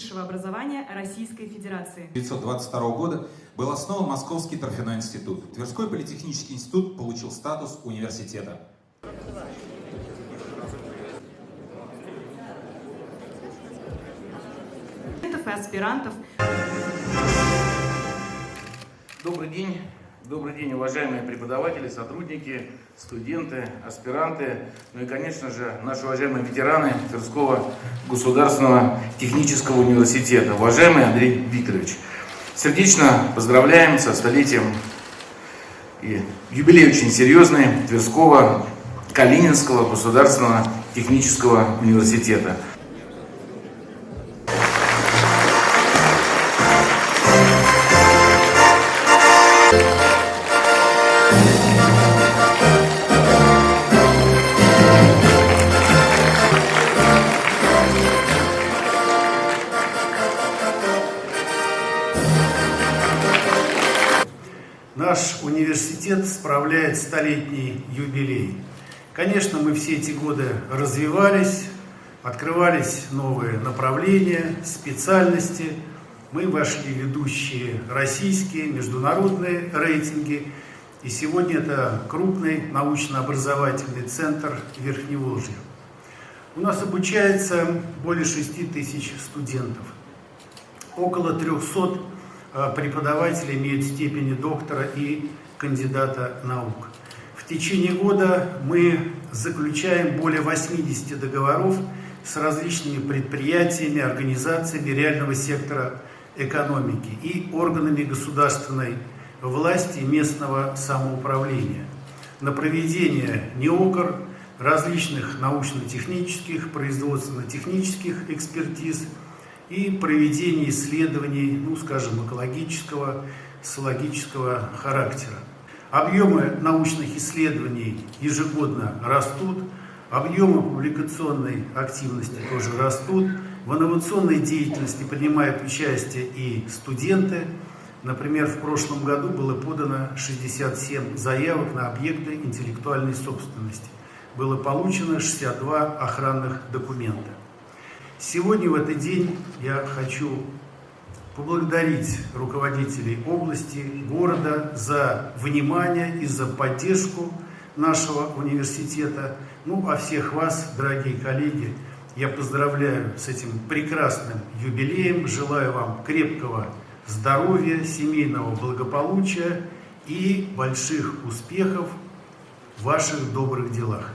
высшего образования Российской Федерации. 1922 года был основан Московский торфяной институт. Тверской политехнический институт получил статус университета. и аспирантов. Добрый день. Добрый день, уважаемые преподаватели, сотрудники, студенты, аспиранты, ну и, конечно же, наши уважаемые ветераны Тверского государственного технического университета. Уважаемый Андрей Викторович, сердечно поздравляем со столетием и юбилей очень серьезный Тверского Калининского государственного технического университета. Наш университет справляет столетний юбилей. Конечно, мы все эти годы развивались, открывались новые направления, специальности. Мы вошли в ведущие российские, международные рейтинги. И сегодня это крупный научно-образовательный центр Верхневолжья. У нас обучается более 6 тысяч студентов. Около 300 Э, преподаватели имеют степени доктора и кандидата наук. В течение года мы заключаем более 80 договоров с различными предприятиями, организациями реального сектора экономики и органами государственной власти и местного самоуправления на проведение НЕОКР, различных научно-технических, производственно-технических экспертиз – и проведение исследований, ну, скажем, экологического, социологического характера. Объемы научных исследований ежегодно растут, объемы публикационной активности тоже растут. В инновационной деятельности принимают участие и студенты. Например, в прошлом году было подано 67 заявок на объекты интеллектуальной собственности. Было получено 62 охранных документа. Сегодня, в этот день, я хочу поблагодарить руководителей области, города за внимание и за поддержку нашего университета. Ну, а всех вас, дорогие коллеги, я поздравляю с этим прекрасным юбилеем, желаю вам крепкого здоровья, семейного благополучия и больших успехов в ваших добрых делах.